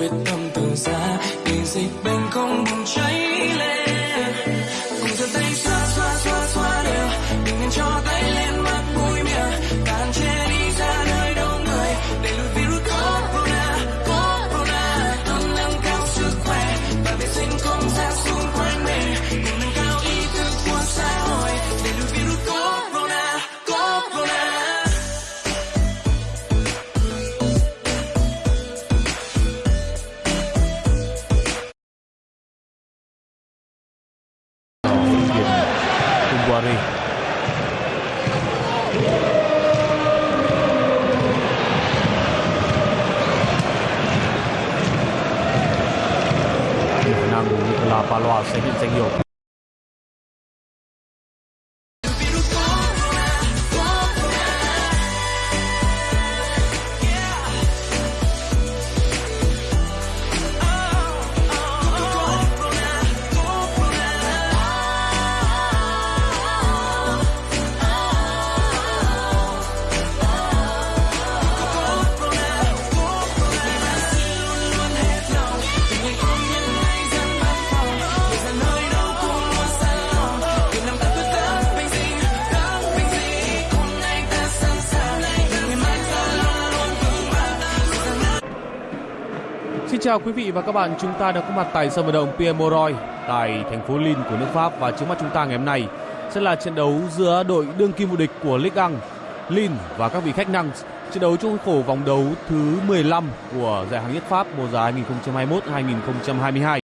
quyết tâm từ xa để dịch Kumbuari. Khả năng Nicola Paloa sẽ bị danh hiệu Xin chào quý vị và các bạn, chúng ta đã có mặt tại sân vận động Pierre Moroy tại thành phố Lille của nước Pháp và trước mắt chúng ta ngày hôm nay sẽ là trận đấu giữa đội đương kim vô địch của Ligue 1 Lille và các vị khách năng trận đấu trong khổ vòng đấu thứ 15 của giải hạng nhất Pháp mùa giải 2021-2022.